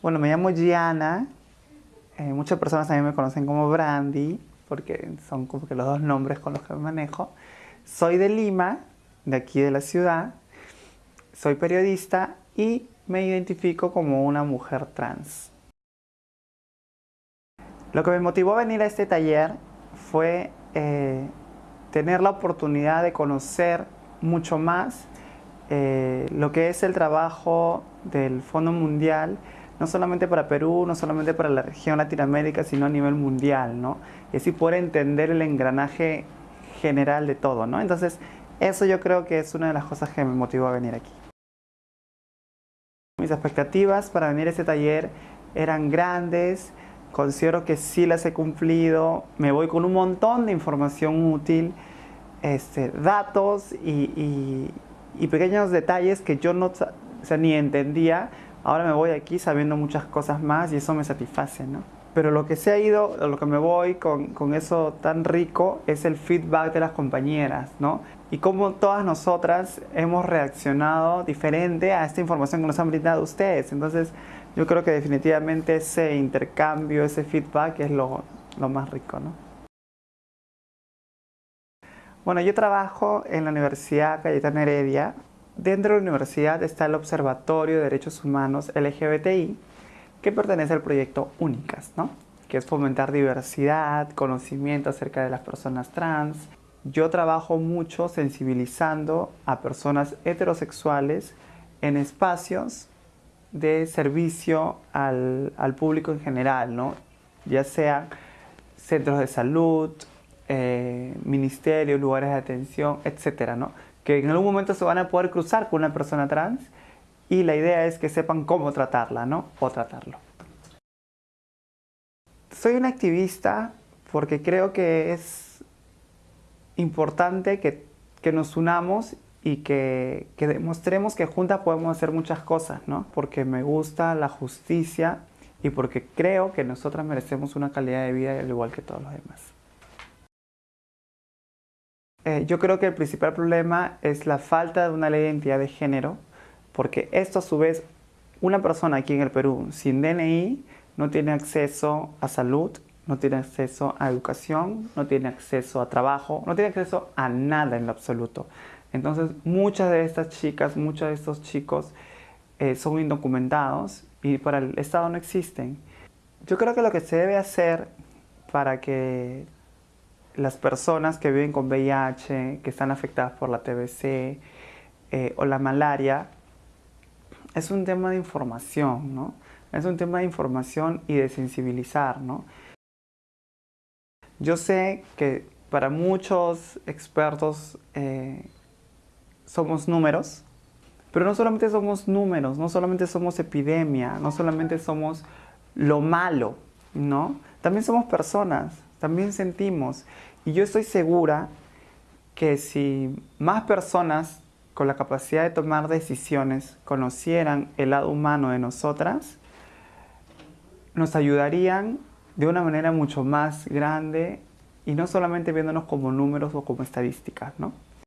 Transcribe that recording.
Bueno, me llamo Gianna. Eh, muchas personas también me conocen como Brandy, porque son como que los dos nombres con los que me manejo. Soy de Lima, de aquí de la ciudad. Soy periodista y me identifico como una mujer trans. Lo que me motivó a venir a este taller fue eh, tener la oportunidad de conocer mucho más eh, lo que es el trabajo del Fondo Mundial no solamente para Perú, no solamente para la región Latinoamérica, sino a nivel mundial, ¿no? Y así poder entender el engranaje general de todo, ¿no? Entonces, eso yo creo que es una de las cosas que me motivó a venir aquí. Mis expectativas para venir a este taller eran grandes, considero que sí las he cumplido, me voy con un montón de información útil, este, datos y, pequeños detalles que yo no ni entendía, Ahora me voy aquí sabiendo muchas cosas más y eso me satisface, ¿no? Pero lo que se ha ido, lo que me voy con, con eso tan rico es el feedback de las compañeras, ¿no? Y cómo todas nosotras hemos reaccionado diferente a esta información que nos han brindado ustedes. Entonces, yo creo que definitivamente ese intercambio, ese feedback es lo, lo más rico, ¿no? Bueno, yo trabajo en la Universidad Cayetana Heredia Dentro de la universidad está el Observatorio de Derechos Humanos LGBTI, que pertenece al proyecto Únicas, ¿no? que es fomentar diversidad, conocimiento acerca de las personas trans. Yo trabajo mucho sensibilizando a personas heterosexuales en espacios de servicio al, público en general, ¿no? ya sea centros de salud, eh, ministerios, lugares de atención, etcétera, ¿no? Que en algún momento se van a poder cruzar con una persona trans y la idea es que sepan cómo tratarla, ¿no? O tratarlo. Soy un activista porque creo que es importante que, nos unamos y que, que, demostremos que juntas podemos hacer muchas cosas, ¿no? Porque me gusta la justicia y porque creo que nosotras merecemos una calidad de vida al igual que todos los demás. Eh, yo creo que el principal problema es la falta de una ley de identidad de género, porque esto a su vez, una persona aquí en el Perú sin DNI no tiene acceso a salud, no tiene acceso a educación, no tiene acceso a trabajo, no tiene acceso a nada en lo absoluto. Entonces muchas de estas chicas, muchos de estos chicos eh, son indocumentados y para el Estado no existen. Yo creo que lo que se debe hacer para que las personas que viven con VIH, que están afectadas por la TBC eh, o la malaria, es un tema de información, ¿no? Es un tema de información y de sensibilizar, ¿no? Yo sé que para muchos expertos eh, somos números, pero no solamente somos números, no solamente somos epidemia, no solamente somos lo malo, ¿no? También somos personas, también sentimos. Y yo estoy segura que si más personas con la capacidad de tomar decisiones conocieran el lado humano de nosotras, nos ayudarían de una manera mucho más grande y no solamente viéndonos como números o como estadísticas, ¿no?